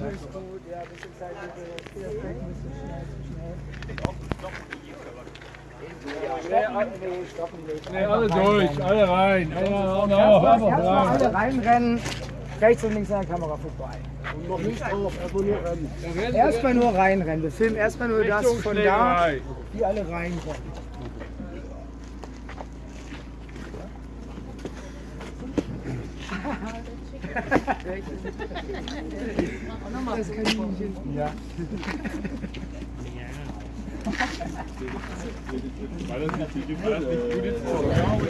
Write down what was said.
Gut, ja, ein bisschen Zeit bitte. Ein bisschen schnell, zu schnell. Nee, alle durch, alle rein. Alle, alle, Erstmal alle, alle alle reinrennen, rechts und links an der Kamera vorbei. Und noch nicht erstmal nur rennen. Erstmal nur reinrennen. Wir filmen erstmal nur das von da, wie alle reinrennen. Das Kaninchen. Ja. War das nicht, war das nicht Judith Morgau?